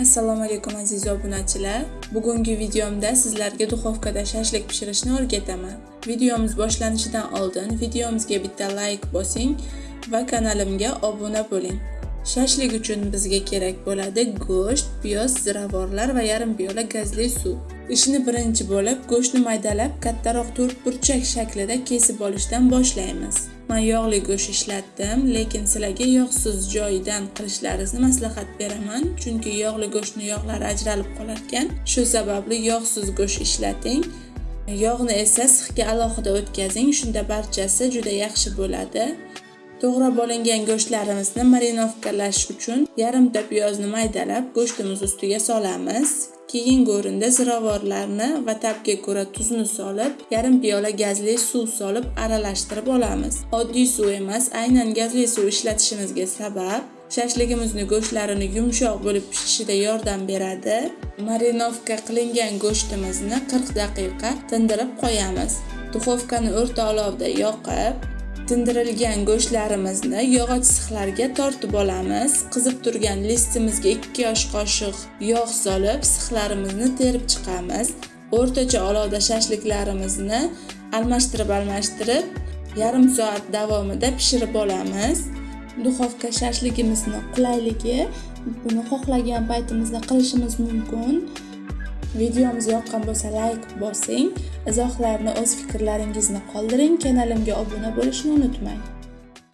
assalomu alaykum aziz obunachilar. Bugungi videomda sizlarga duxovkada shashlik pishirishni o'rgataman. Videomiz boshlanishidan oldin videomizga bitta layk bosing va kanalimga obuna bo'ling. Shashlik uchun bizga kerak bo'ladi go'sht piyoz ziravorlar va yarim piyola gazli suv. Ishni birinchi bo'lib go'shtni maydalab kattaroq to'rtburchak shaklida kesib olishdan boshlaymiz. Men yog'li go'sht ishlatdim lekin sizlarga yog'siz joyidan qilishlaringizni maslahat beraman. Chunki yog'li go'shtni yog'lari ajralib qolar ekan shu sababli yog'siz go'sht ishlating. Yog'ni esa sixga alohida o'tkazing shunda barchasi juda yaxshi bo'ladi. To'g'rab olingan go'shtlarimizni marinovkalash uchun yarimta piyozni maydalab go'shtimiz ustiga solamiz. Keyingi o'rinda ziravorlarni va tabga ko'ra tuzni solib yarim piyola gazli suv solib aralashtirib olamiz. Oddiy suv emas aynan gazli suv ishlatishimizga sabab shashligimizni go'shtlarini yumshoq bo'lib pishishida yordam beradi. Marinovka qilingan go'shtimizni 40 daqiqa tindirib qo'yamiz. Duxovkani o'rta olovda yoqib tindirilgan go'shtlarimizni yog'och sixlarga tortib olamiz. Qizib turgan listimizga 2 yosh qoshiq yog' solib sixlarimizni terib chiqamiz. O'rtacha olovda shashliklarimizni almashtirib almashtirib yarim soat davomida pishirib olamiz. Duxovka shashligimizni qulayligi buni xohlagan paytimizda qilishimiz mumkin. Videomiz yoqqan bo'lsa like bosing izohlarni o'z fikrlaringizni qoldiring kanalimga obuna bo'lishni unutmang.